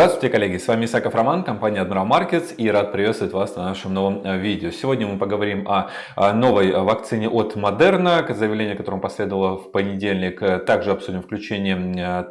Здравствуйте, коллеги! С вами Исаков Роман, компания Admiral Markets и рад приветствовать вас на нашем новом э, видео. Сегодня мы поговорим о новой вакцине от Moderna, заявление которому последовало в понедельник. Также обсудим включение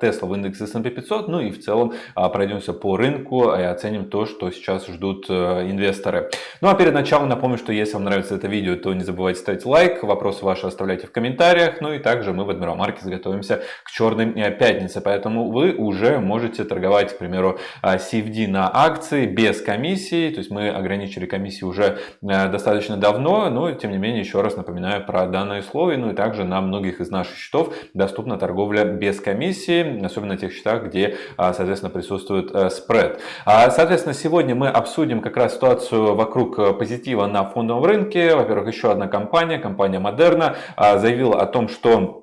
Tesla в индекс S&P 500, ну и в целом а, пройдемся по рынку и оценим то, что сейчас ждут э, инвесторы. Ну а перед началом напомню, что если вам нравится это видео, то не забывайте ставить лайк, вопросы ваши оставляйте в комментариях. Ну и также мы в Admiral Markets готовимся к черной э, пятнице, поэтому вы уже можете торговать, к примеру, CFD а, на акции без комиссии. То есть мы ограничили комиссии уже э, достаточно давно, но тем не менее еще раз напоминаю про данное условие. Ну и также на многих из наших счетов доступна торговля без комиссии, особенно на тех счетах, где, а, соответственно, присутствует э, спред. А, соответственно, сегодня мы обсудим как раз ситуацию вокруг э, позитива на фондовом рынке. Во-первых, еще одна компания, компания Moderna, заявила о том, что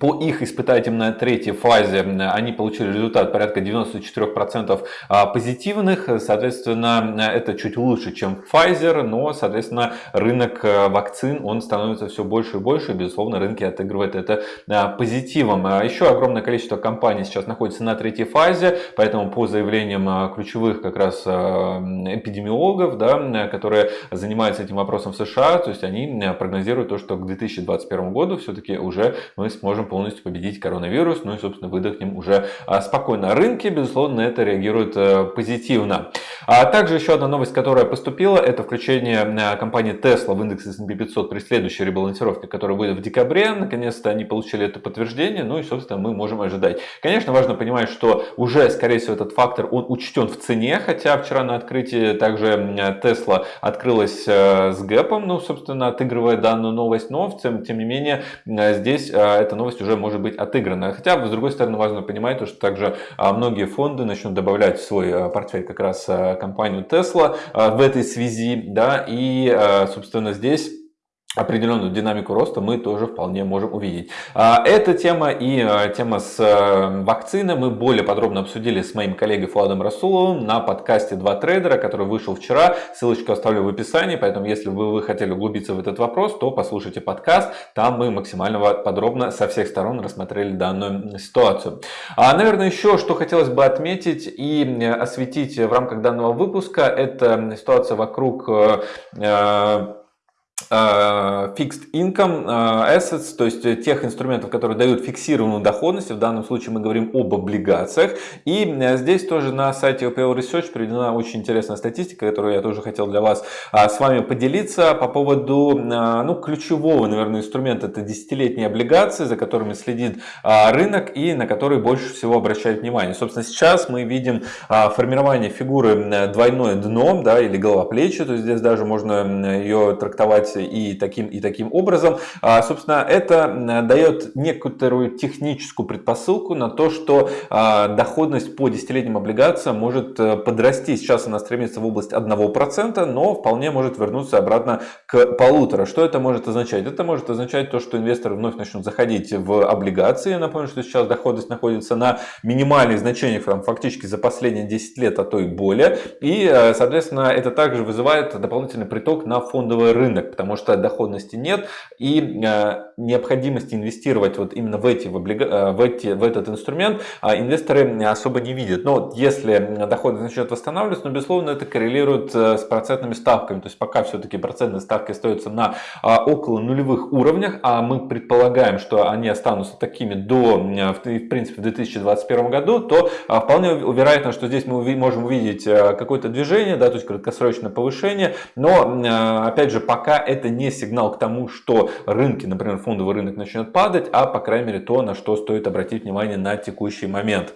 по их испытательной третьей фазе они получили результат порядка 94% а, позитивных. Соответственно, это чуть лучше, чем Pfizer, но, соответственно, рынок э, вакцин он становится все больше и больше. безусловно, рынки отыгрывают это а, позитивом. А еще огромное количество компаний сейчас находится на третьей фазе, поэтому по заявлениям ключевых как раз эпидемиологов, да, которые занимаются этим вопросом в США, то есть они прогнозируют то, что к 2021 году все-таки уже мы сможем можем полностью победить коронавирус, ну и, собственно, выдохнем уже а, спокойно. Рынки, безусловно, на это реагируют э, позитивно. А также еще одна новость, которая поступила, это включение э, компании Tesla в индекс S&P 500 при следующей ребалансировке, которая будет в декабре. Наконец-то они получили это подтверждение, ну и, собственно, мы можем ожидать. Конечно, важно понимать, что уже, скорее всего, этот фактор он учтен в цене, хотя вчера на открытии также Tesla открылась э, с гэпом, ну, собственно, отыгрывая данную новость, но, тем, тем не менее, здесь эта новость уже может быть отыграна. Хотя, с другой стороны, важно понимать, что также а, многие фонды начнут добавлять в свой портфель как раз компанию Tesla в этой связи. Да, и, собственно, здесь определенную динамику роста мы тоже вполне можем увидеть. А, эта тема и а, тема с э, вакциной мы более подробно обсудили с моим коллегой Фладом Расуловым на подкасте «Два трейдера», который вышел вчера. Ссылочку оставлю в описании, поэтому если бы вы хотели углубиться в этот вопрос, то послушайте подкаст. Там мы максимально подробно со всех сторон рассмотрели данную ситуацию. А, наверное, еще что хотелось бы отметить и осветить в рамках данного выпуска, это ситуация вокруг э, Э, fixed income э, assets, то есть э, тех инструментов, которые дают фиксированную доходность. В данном случае мы говорим об облигациях. И здесь тоже на сайте OPL Research приведена очень интересная статистика, которую я тоже хотел для вас с вами поделиться по поводу ну, ключевого, наверное, инструмента. Это десятилетние облигации, за которыми следит рынок и на которые больше всего обращает внимание. Собственно, сейчас мы видим формирование фигуры двойное дно да, или голова плечи. То есть здесь даже можно ее трактовать и таким, и таким образом. А, собственно, это дает некоторую техническую предпосылку на то, что а, доходность по десятилетним облигациям может э, подрасти. Сейчас она стремится в область 1%, но вполне может вернуться обратно к полутора. Что это может означать? Это может означать то, что инвесторы вновь начнут заходить в облигации. Я напомню, что сейчас доходность находится на минимальных значениях там, фактически за последние 10 лет, а то и более. И, э, соответственно, это также вызывает дополнительный приток на фондовый рынок, потому что доходности нет и э, необходимости инвестировать вот именно в, эти, в, облига... Э, в, эти, в этот инструмент а инвесторы особо не видят. Но если доходность начнет восстанавливаться, но безусловно это коррелирует э, с процентными ставками. То есть пока все-таки процентные ставки остаются на а, около нулевых уровнях, а мы предполагаем, что они останутся такими до, в принципе, в 2021 году, то а, вполне вероятно, что здесь мы можем увидеть какое-то движение, да, то есть краткосрочное повышение, но опять же пока это не сигнал к тому, что рынки, например, фондовый рынок начнет падать, а по крайней мере то, на что стоит обратить внимание на текущий момент.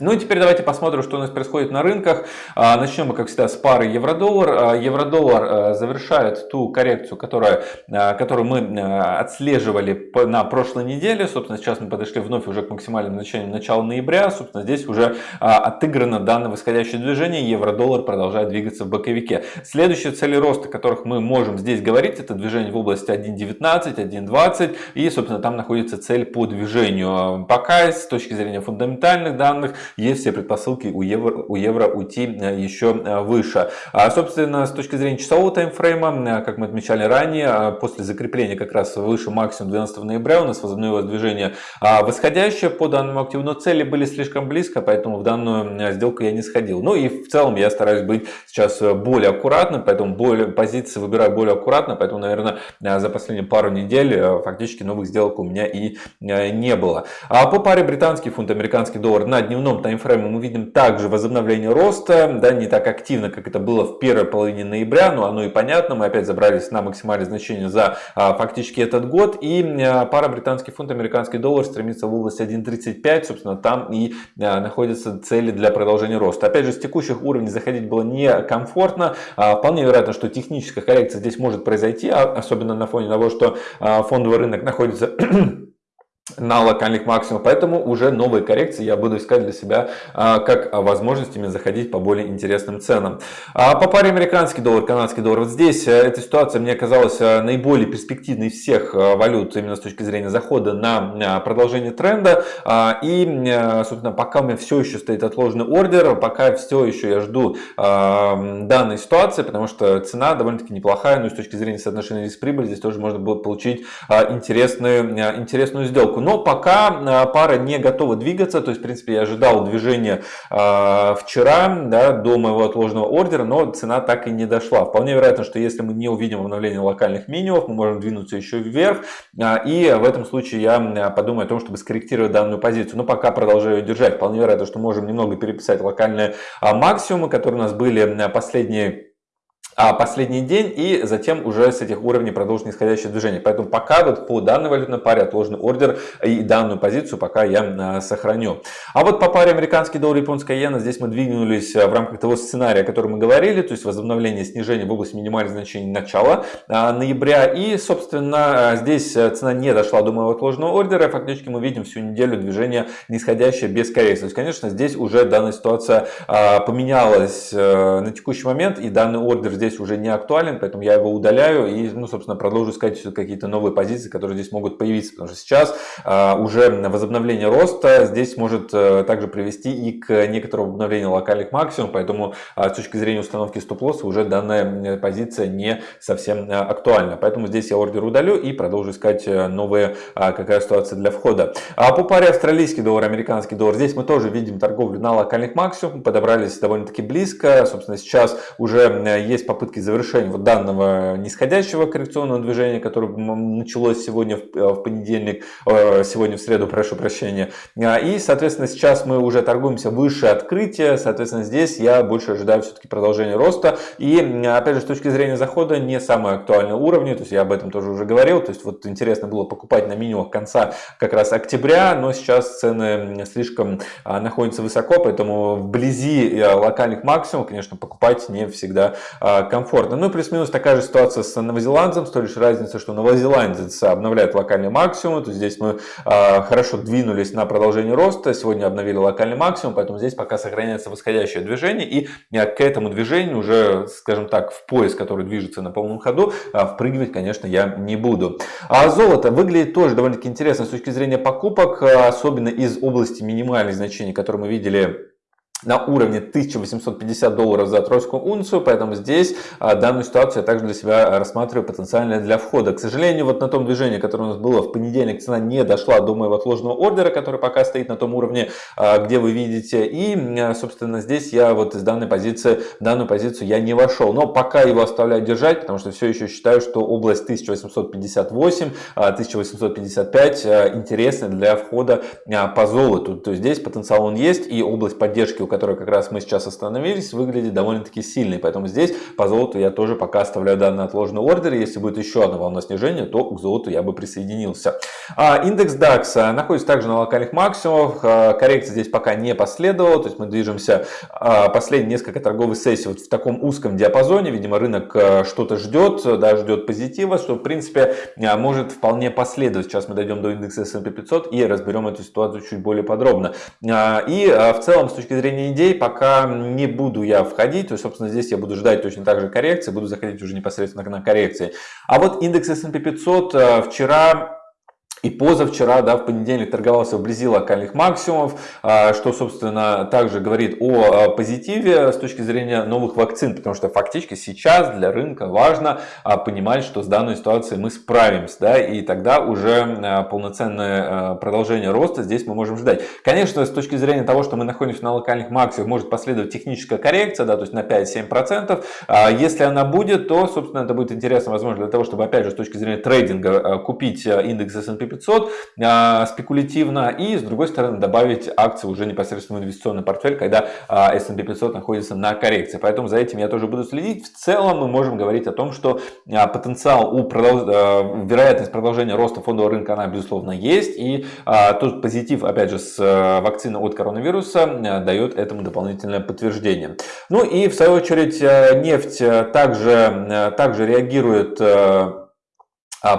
Ну и теперь давайте посмотрим, что у нас происходит на рынках. А, начнем мы, как всегда, с пары евро-доллар. А, евро-доллар а, завершает ту коррекцию, которая, которую мы отслеживали на прошлой неделе. Собственно, сейчас мы подошли вновь уже к максимальным значениям начала ноября. Собственно, здесь уже отыграно данное восходящее движение. Евро-доллар продолжает двигаться в боковике. Следующие цели роста, о которых мы можем здесь говорить, это движение в области 1.19, 1.20. И, собственно, там находится цель по движению. Пока с точки зрения фундаментальных данных, есть все предпосылки у евро, у евро уйти еще выше. А, собственно, с точки зрения часового таймфрейма, как мы отмечали ранее, после закрепления как раз выше максимум 12 ноября у нас возобновилось движение восходящее по данному активу, но цели были слишком близко, поэтому в данную сделку я не сходил. Ну и в целом я стараюсь быть сейчас более аккуратным, поэтому более, позиции выбираю более аккуратно, поэтому, наверное, за последние пару недель фактически новых сделок у меня и не было. А по паре британский фунт, американский доллар на дневном таймфрейме мы видим также возобновление роста, да, не так активно, как это было в первой половине ноября, но оно и понятно, мы опять забрались на максимальное значение за а, фактически этот год, и а, пара британский фунт, американский доллар стремится в область 1.35, собственно, там и а, находятся цели для продолжения роста. Опять же, с текущих уровней заходить было некомфортно, а, вполне вероятно, что техническая коррекция здесь может произойти, а, особенно на фоне того, что а, фондовый рынок находится на локальных максимумах, поэтому уже новые коррекции я буду искать для себя а, как возможностями заходить по более интересным ценам. А по паре американский доллар, канадский доллар, вот здесь э, эта ситуация мне казалась э, наиболее перспективной всех э, валют именно с точки зрения захода на продолжение тренда. А, и, собственно, пока у меня все еще стоит отложенный ордер, пока все еще я жду данной ситуации, потому что цена довольно-таки неплохая, но и с точки зрения соотношения риск-прибыль здесь тоже можно было получить интересную, интересную сделку сделку. Но пока э, пара не готова двигаться, то есть, в принципе, я ожидал движения э, вчера да, до моего отложенного ордера, но цена так и не дошла. Вполне вероятно, что если мы не увидим обновление локальных минимумов, мы можем двинуться еще вверх. Э, и в этом случае я подумаю о том, чтобы скорректировать данную позицию. Но пока продолжаю держать. Вполне вероятно, что можем немного переписать локальные максимумы, которые у нас были последние а последний день и затем уже с этих уровней продолжить нисходящее движение. Поэтому пока вот по данной валютной паре отложенный ордер и данную позицию пока я а, сохраню. А вот по паре американский доллар и японская иена здесь мы двинулись а, в рамках того сценария, о котором мы говорили, то есть возобновление снижения в области минимальных значений начала а, ноября. И собственно здесь цена не дошла до моего отложенного ордера. Фактически мы видим всю неделю движение нисходящее без коррекции. То есть конечно здесь уже данная ситуация поменялась на текущий момент и данный ордер здесь здесь уже не актуален, поэтому я его удаляю и, ну, собственно, продолжу искать какие-то новые позиции, которые здесь могут появиться, потому что сейчас а, уже возобновление роста здесь может а, также привести и к некоторому обновлению локальных максимумов, поэтому а, с точки зрения установки стоп-лосса уже данная позиция не совсем а, актуальна. Поэтому здесь я ордер удалю и продолжу искать э, новые, а, какая ситуация для входа. А по паре австралийский доллар, американский доллар, здесь мы тоже видим торговлю на локальных максимумах, подобрались довольно-таки близко, собственно, сейчас уже есть попытка попытки завершения вот данного нисходящего коррекционного движения, которое началось сегодня в, э, понедельник, э, сегодня в среду, прошу прощения. А, и, соответственно, сейчас мы уже торгуемся выше открытия, соответственно, здесь я больше ожидаю все-таки продолжения роста. И, опять же, с точки зрения захода, не самые актуальные уровни, то есть я об этом тоже уже говорил, то есть вот интересно было покупать на минимумах конца как раз октября, но сейчас цены слишком а, находятся высоко, поэтому вблизи э, локальных максимумов, конечно, покупать не всегда а, комфортно. Ну плюс-минус такая же ситуация с новозеландцем, с той лишь разница, что новозеландец обновляет локальный максимум, то здесь мы э, хорошо двинулись на продолжение роста, сегодня обновили локальный максимум, поэтому здесь пока сохраняется восходящее движение, и э, к этому движению уже, скажем так, в пояс, который движется на полном ходу, э, впрыгивать, конечно, я не буду. А золото выглядит тоже довольно-таки интересно с точки зрения покупок, особенно из области минимальных значений, которые мы видели на уровне 1850 долларов за тройскую унцию, поэтому здесь а, данную ситуацию я также для себя рассматриваю потенциально для входа. К сожалению, вот на том движении, которое у нас было в понедельник, цена не дошла до моего отложенного ордера, который пока стоит на том уровне, а, где вы видите. И, а, собственно, здесь я вот из данной позиции, данную позицию я не вошел. Но пока его оставляю держать, потому что все еще считаю, что область 1858, 1855 интересна для входа по золоту. То есть здесь потенциал он есть и область поддержки которой как раз мы сейчас остановились, выглядит довольно-таки сильной. Поэтому здесь по золоту я тоже пока оставляю данный отложенный ордер. Если будет еще одна волна снижения, то к золоту я бы присоединился. А, индекс DAX а, находится также на локальных максимумах. А, коррекция здесь пока не последовала. То есть мы движемся а, последние несколько торговых сессий вот в таком узком диапазоне. Видимо, рынок что-то ждет, да, ждет позитива, что в принципе может вполне последовать. Сейчас мы дойдем до индекса S&P 500 и разберем эту ситуацию чуть более подробно. И в целом с точки зрения обсуждение идей пока не буду я входить, то есть, собственно, здесь я буду ждать точно так же коррекции, буду заходить уже непосредственно на коррекции. А вот индекс S&P 500 э, вчера и позавчера, да, в понедельник торговался вблизи локальных максимумов, а, что, собственно, также говорит о а, позитиве с точки зрения новых вакцин, потому что фактически сейчас для рынка важно а, понимать, что с данной ситуацией мы справимся, да, и тогда уже полноценное продолжение роста здесь мы можем ждать. Конечно, с точки зрения того, что мы находимся на локальных максимумах, может последовать техническая коррекция, да, то есть на 5-7%. Если она будет, то, собственно, это будет интересно, возможно, для того, чтобы, опять же, с точки зрения трейдинга купить индекс S&P 500 а, спекулятивно и с другой стороны добавить акции уже непосредственно в инвестиционный портфель, когда а, S&P 500 находится на коррекции. Поэтому за этим я тоже буду следить. В целом мы можем говорить о том, что а, потенциал у продолж... вероятность продолжения роста фондового рынка она безусловно есть и тот позитив опять же с вакцины от коронавируса дает этому дополнительное подтверждение. Ну и в свою очередь нефть также, также реагирует а,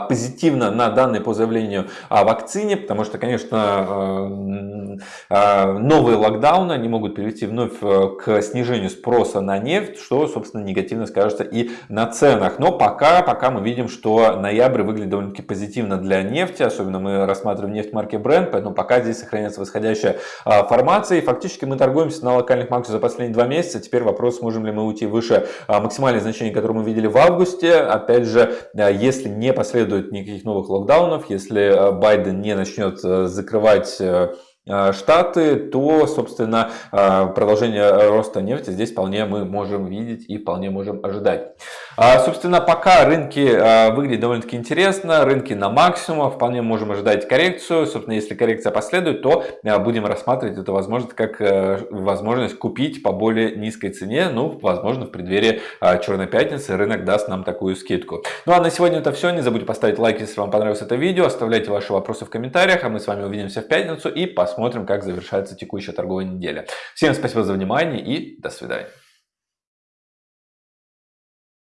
позитивно на данные по заявлению о вакцине, потому что, конечно, э, э, новые локдауны они могут привести вновь э, к снижению спроса на нефть, что, собственно, негативно скажется и на ценах. Но пока, пока мы видим, что ноябрь выглядит довольно-таки позитивно для нефти, особенно мы рассматриваем нефть марки Brent, поэтому пока здесь сохраняется восходящая формация. И фактически мы торгуемся на локальных максимумах за последние два месяца. Теперь вопрос, можем ли мы уйти выше максимальных значений, которые мы видели в августе. Опять же, если не последовательно последует никаких новых локдаунов, если э, Байден не начнет э, закрывать э, Штаты, то, собственно, продолжение роста нефти здесь вполне мы можем видеть и вполне можем ожидать. А, собственно, пока рынки а, выглядят довольно-таки интересно, рынки на максимум, вполне можем ожидать коррекцию. Собственно, если коррекция последует, то а, будем рассматривать эту возможность как возможность купить по более низкой цене. Ну, возможно, в преддверии Черной Пятницы рынок даст нам такую скидку. Ну, а на сегодня это все. Не забудьте поставить лайк, если вам понравилось это видео. Оставляйте ваши вопросы в комментариях, а мы с вами увидимся в пятницу и посмотрим, как завершается текущая торговая неделя. Всем спасибо за внимание и до свидания.